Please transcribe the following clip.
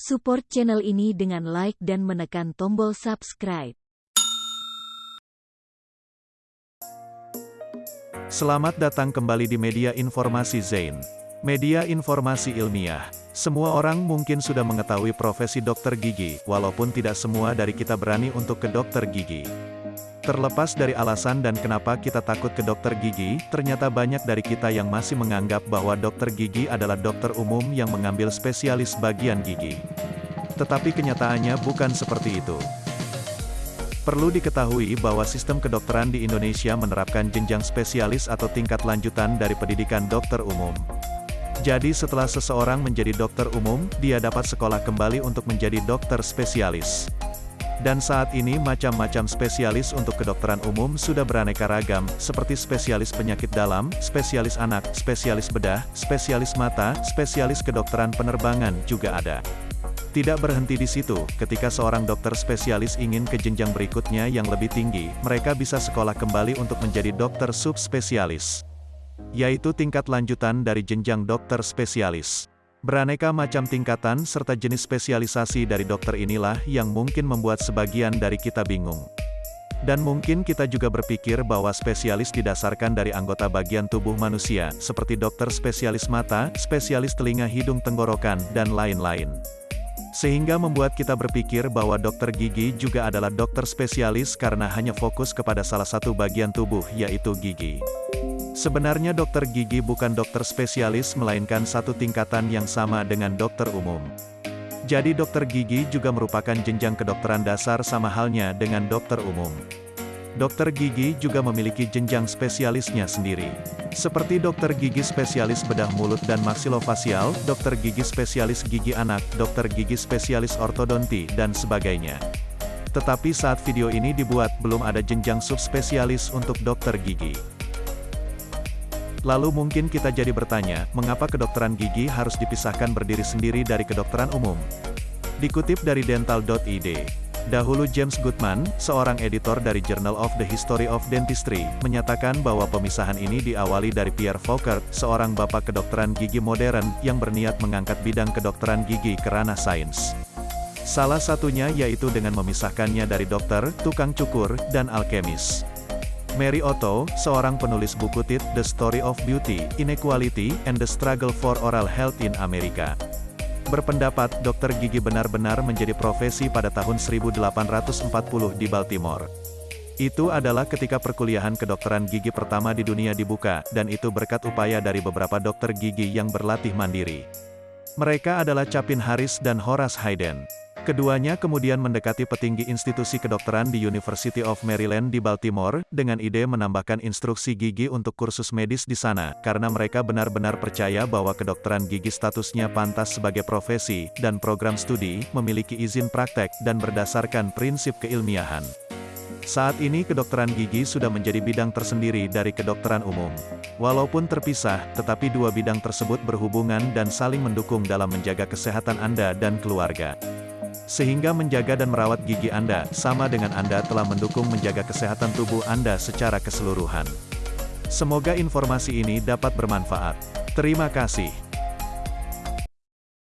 Support channel ini dengan like dan menekan tombol subscribe. Selamat datang kembali di media informasi Zain. Media informasi ilmiah. Semua orang mungkin sudah mengetahui profesi dokter gigi, walaupun tidak semua dari kita berani untuk ke dokter gigi. Terlepas dari alasan dan kenapa kita takut ke dokter gigi, ternyata banyak dari kita yang masih menganggap bahwa dokter gigi adalah dokter umum yang mengambil spesialis bagian gigi. Tetapi kenyataannya bukan seperti itu. Perlu diketahui bahwa sistem kedokteran di Indonesia menerapkan jenjang spesialis atau tingkat lanjutan dari pendidikan dokter umum. Jadi setelah seseorang menjadi dokter umum, dia dapat sekolah kembali untuk menjadi dokter spesialis. Dan saat ini macam-macam spesialis untuk kedokteran umum sudah beraneka ragam, seperti spesialis penyakit dalam, spesialis anak, spesialis bedah, spesialis mata, spesialis kedokteran penerbangan juga ada. Tidak berhenti di situ, ketika seorang dokter spesialis ingin ke jenjang berikutnya yang lebih tinggi, mereka bisa sekolah kembali untuk menjadi dokter subspesialis yaitu tingkat lanjutan dari jenjang dokter spesialis. Beraneka macam tingkatan serta jenis spesialisasi dari dokter inilah yang mungkin membuat sebagian dari kita bingung. Dan mungkin kita juga berpikir bahwa spesialis didasarkan dari anggota bagian tubuh manusia, seperti dokter spesialis mata, spesialis telinga hidung tenggorokan, dan lain-lain. Sehingga membuat kita berpikir bahwa dokter gigi juga adalah dokter spesialis karena hanya fokus kepada salah satu bagian tubuh yaitu gigi. Sebenarnya dokter gigi bukan dokter spesialis melainkan satu tingkatan yang sama dengan dokter umum. Jadi dokter gigi juga merupakan jenjang kedokteran dasar sama halnya dengan dokter umum. Dokter gigi juga memiliki jenjang spesialisnya sendiri. Seperti dokter gigi spesialis bedah mulut dan maksilofasial, dokter gigi spesialis gigi anak, dokter gigi spesialis ortodonti, dan sebagainya. Tetapi saat video ini dibuat, belum ada jenjang subspesialis untuk dokter gigi. Lalu mungkin kita jadi bertanya, mengapa kedokteran gigi harus dipisahkan berdiri sendiri dari kedokteran umum? Dikutip dari dental.id, dahulu James Goodman, seorang editor dari Journal of the History of Dentistry, menyatakan bahwa pemisahan ini diawali dari Pierre Foucault, seorang bapak kedokteran gigi modern, yang berniat mengangkat bidang kedokteran gigi ke ranah sains. Salah satunya yaitu dengan memisahkannya dari dokter, tukang cukur, dan alkemis. Mary Otto, seorang penulis buku tit The Story of Beauty, Inequality, and the Struggle for Oral Health in America. Berpendapat, dokter gigi benar-benar menjadi profesi pada tahun 1840 di Baltimore. Itu adalah ketika perkuliahan kedokteran gigi pertama di dunia dibuka, dan itu berkat upaya dari beberapa dokter gigi yang berlatih mandiri. Mereka adalah Chapin Harris dan Horace Hayden. Keduanya kemudian mendekati petinggi institusi kedokteran di University of Maryland di Baltimore, dengan ide menambahkan instruksi gigi untuk kursus medis di sana, karena mereka benar-benar percaya bahwa kedokteran gigi statusnya pantas sebagai profesi, dan program studi, memiliki izin praktek, dan berdasarkan prinsip keilmiahan. Saat ini kedokteran gigi sudah menjadi bidang tersendiri dari kedokteran umum. Walaupun terpisah, tetapi dua bidang tersebut berhubungan dan saling mendukung dalam menjaga kesehatan Anda dan keluarga. Sehingga menjaga dan merawat gigi Anda, sama dengan Anda telah mendukung menjaga kesehatan tubuh Anda secara keseluruhan. Semoga informasi ini dapat bermanfaat. Terima kasih.